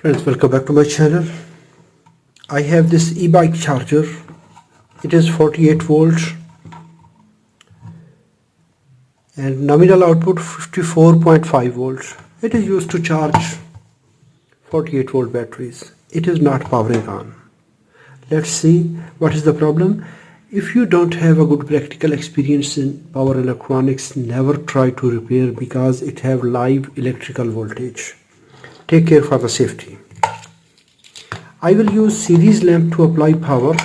Friends, welcome back to my channel. I have this e-bike charger. It is 48 volts and nominal output 54.5 volts. It is used to charge 48 volt batteries. It is not powering on. Let's see what is the problem. If you don't have a good practical experience in power electronics, never try to repair because it have live electrical voltage take care for the safety. I will use series lamp to apply power.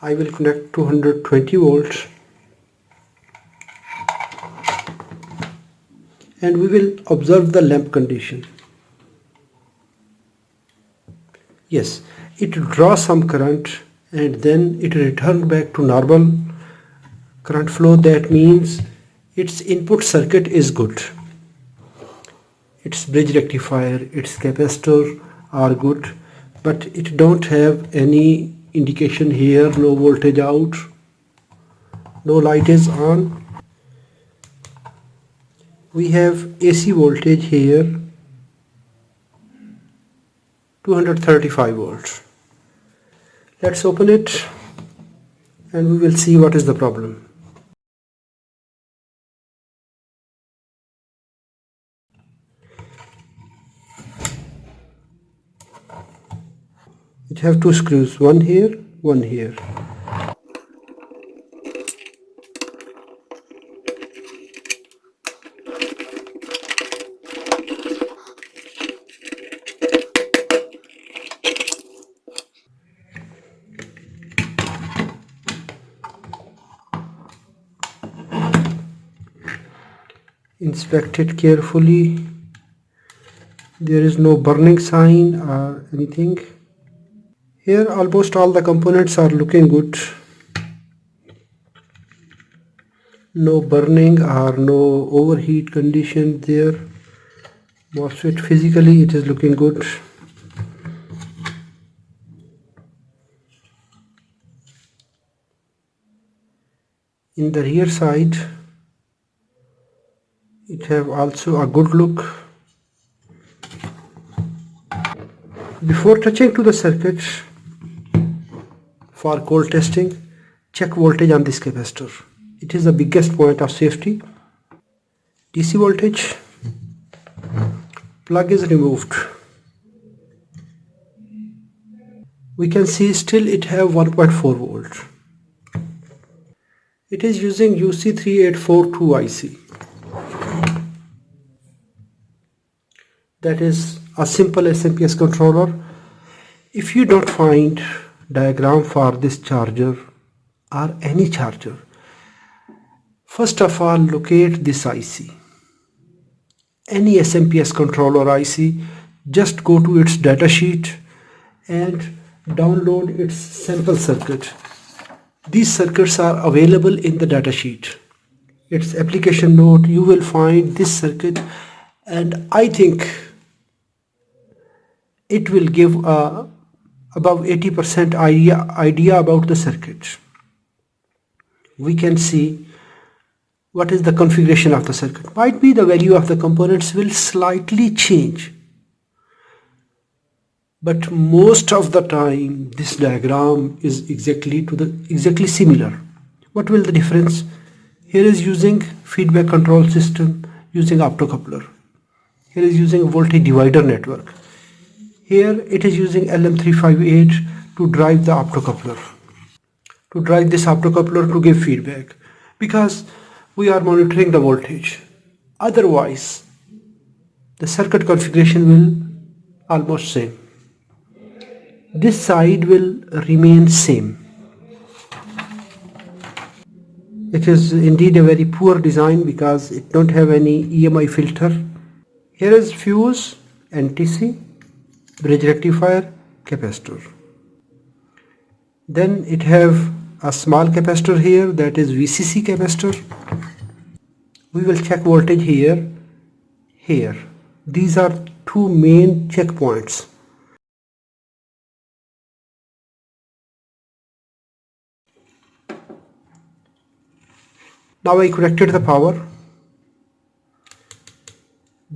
I will connect 220 volts. And we will observe the lamp condition. Yes it draws some current and then it returns back to normal current flow that means its input circuit is good. Its bridge rectifier its capacitor are good but it don't have any indication here no voltage out no light is on. We have AC voltage here 235 volts. Let's open it and we will see what is the problem it have two screws one here one here. Inspect it carefully. There is no burning sign or anything here almost all the components are looking good. No burning or no overheat condition there. MOSFET physically it is looking good. In the rear side it have also a good look. Before touching to the circuit for cold testing. Check voltage on this capacitor. It is the biggest point of safety. DC voltage. Plug is removed. We can see still it have 1.4 volt. It is using UC3842 IC that is a simple SMPS controller. If you don't find diagram for this charger or any charger. First of all locate this IC any SMPS controller IC just go to its datasheet and download its sample circuit. These circuits are available in the datasheet its application note you will find this circuit and I think it will give a above 80% idea, idea about the circuit. We can see what is the configuration of the circuit. Might be the value of the components will slightly change. But most of the time this diagram is exactly to the exactly similar. What will the difference? Here is using feedback control system using optocoupler. Here is using voltage divider network. Here it is using LM358 to drive the optocoupler. To drive this optocoupler to give feedback. Because we are monitoring the voltage. Otherwise, the circuit configuration will almost same. This side will remain same. It is indeed a very poor design because it don't have any EMI filter. Here is fuse NTC bridge rectifier capacitor. Then it have a small capacitor here that is VCC capacitor. We will check voltage here here. These are two main checkpoints. Now I connected the power.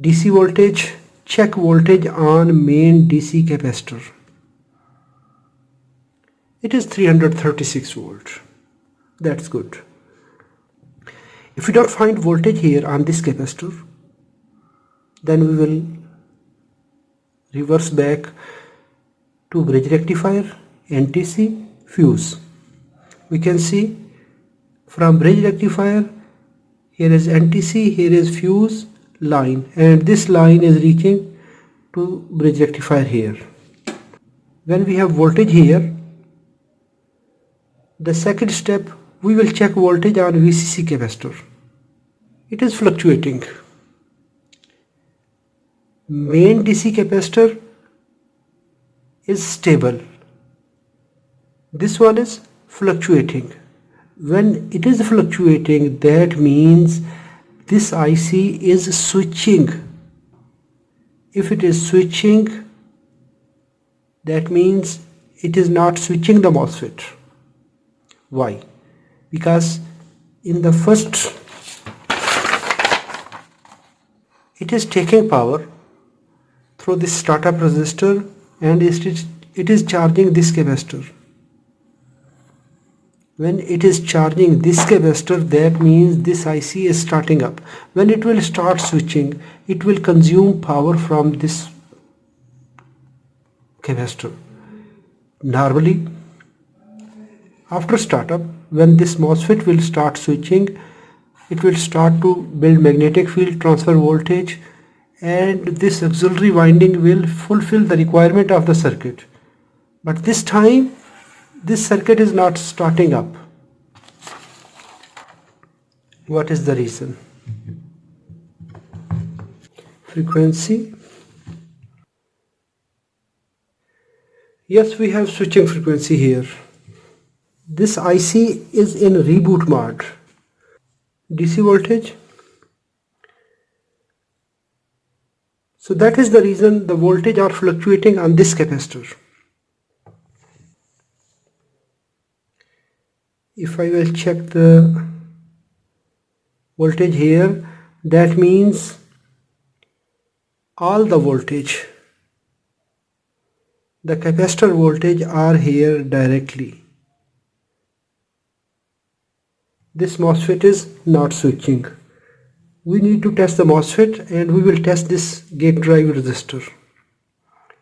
DC voltage check voltage on main DC capacitor. It is 336 volt. That's good. If we don't find voltage here on this capacitor then we will reverse back to bridge rectifier NTC fuse. We can see from bridge rectifier here is NTC here is fuse line. And this line is reaching to bridge rectifier here. When we have voltage here the second step we will check voltage on VCC capacitor. It is fluctuating. Main DC capacitor is stable. This one is fluctuating. When it is fluctuating that means this IC is switching. If it is switching that means it is not switching the MOSFET. Why? Because in the first it is taking power through this startup resistor and it is, it is charging this capacitor when it is charging this capacitor that means this IC is starting up when it will start switching it will consume power from this capacitor normally after startup, when this MOSFET will start switching, it will start to build magnetic field transfer voltage and this auxiliary winding will fulfill the requirement of the circuit. But this time, this circuit is not starting up. What is the reason? Frequency. Yes, we have switching frequency here this IC is in reboot mode DC voltage so that is the reason the voltage are fluctuating on this capacitor if I will check the voltage here that means all the voltage the capacitor voltage are here directly this MOSFET is not switching. We need to test the MOSFET and we will test this gate drive resistor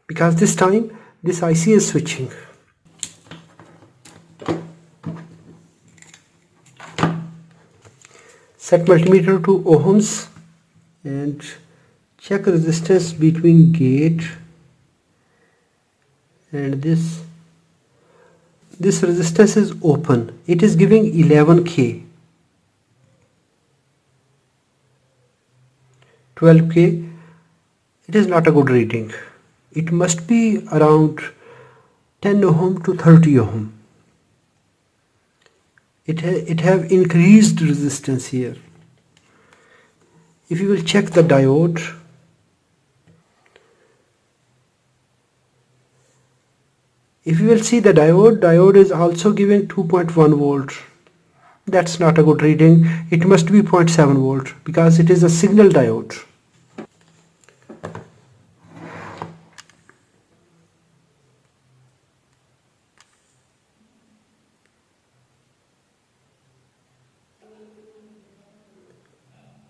because this time this IC is switching. Set multimeter to ohms and check resistance between gate and this. This resistance is open. It is giving 11k 12k it is not a good reading. It must be around 10 ohm to 30 ohm it, ha it have increased resistance here. If you will check the diode if you will see the diode diode is also giving 2.1 volt. That's not a good reading. It must be 0.7 volt because it is a signal diode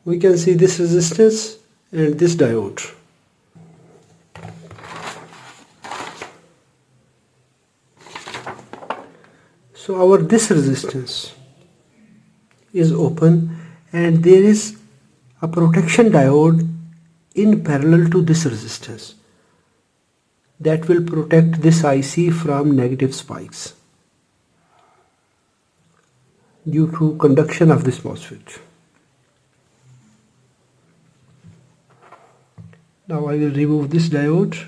we can see this resistance and this diode so our this resistance is open and there is a protection diode in parallel to this resistance that will protect this IC from negative spikes due to conduction of this MOSFET. Now I will remove this diode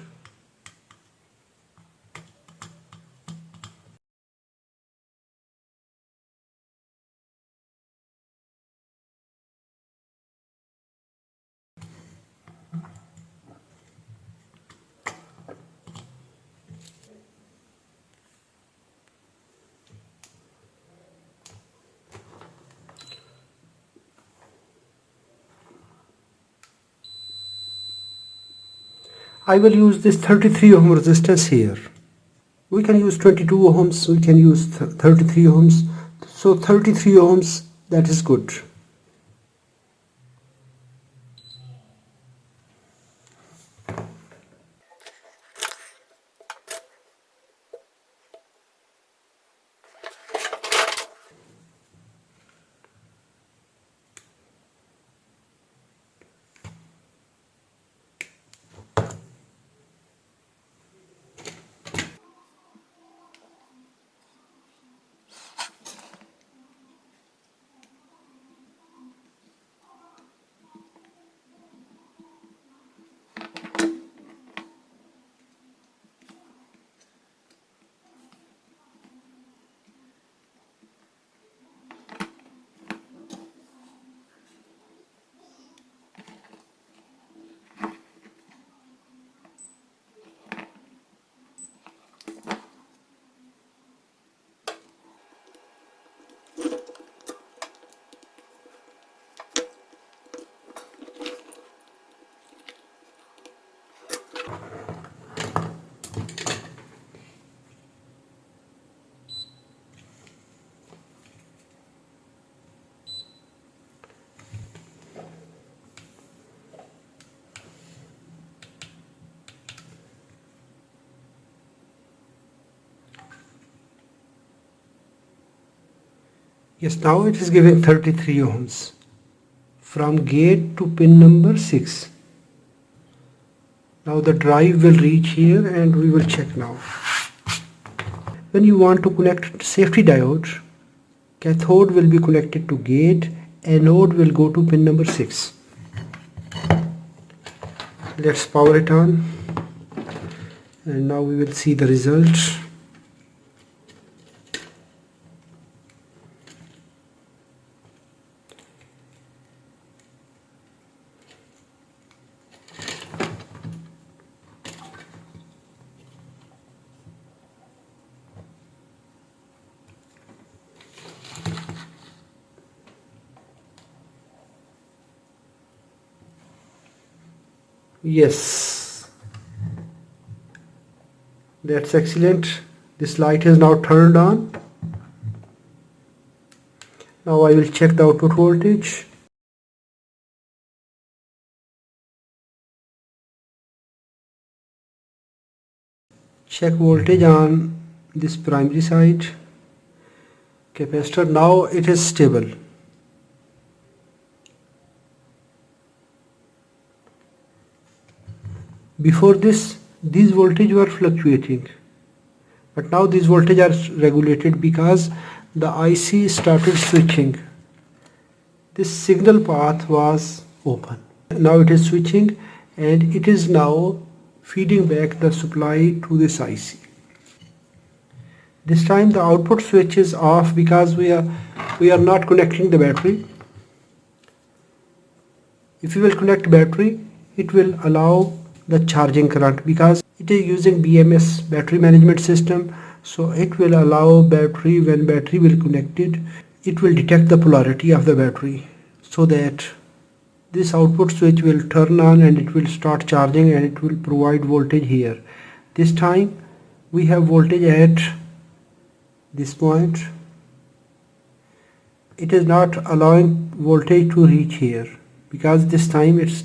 I will use this 33 ohm resistance here. We can use 22 ohms we can use 33 ohms. So 33 ohms that is good Yes, now it is giving 33 ohms from gate to pin number 6. Now the drive will reach here and we will check now. When you want to connect safety diode, cathode will be connected to gate, anode will go to pin number 6. Let's power it on and now we will see the result. Yes. That's excellent. This light is now turned on. Now I will check the output voltage. Check voltage on this primary side. Capacitor now it is stable before this these voltage were fluctuating. But now these voltage are regulated because the IC started switching. This signal path was open. Now it is switching and it is now feeding back the supply to this IC this time the output switch is off because we are we are not connecting the battery. If you will connect battery it will allow the charging current because it is using BMS battery management system. So it will allow battery when battery will connected it will detect the polarity of the battery so that this output switch will turn on and it will start charging and it will provide voltage here. This time we have voltage at this point. It is not allowing voltage to reach here because this time it's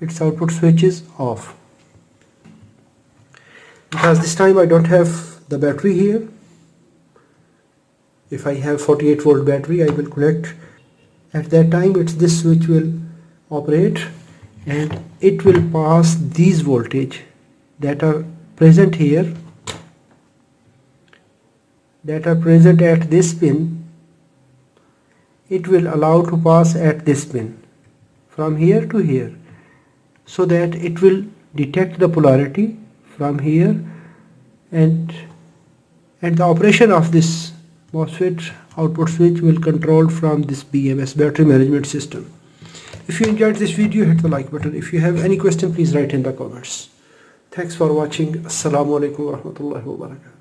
its output switch is off. Because this time I don't have the battery here. If I have 48 volt battery I will connect at that time it's this switch will operate and it will pass these voltage that are present here that are present at this pin. It will allow to pass at this pin from here to here so that it will detect the polarity from here and and the operation of this MOSFET output switch will control from this BMS battery management system. If you enjoyed this video hit the like button. If you have any question please write in the comments. Thanks for watching. Assalamu alaikum wa rahmatullahi wa barakatuh.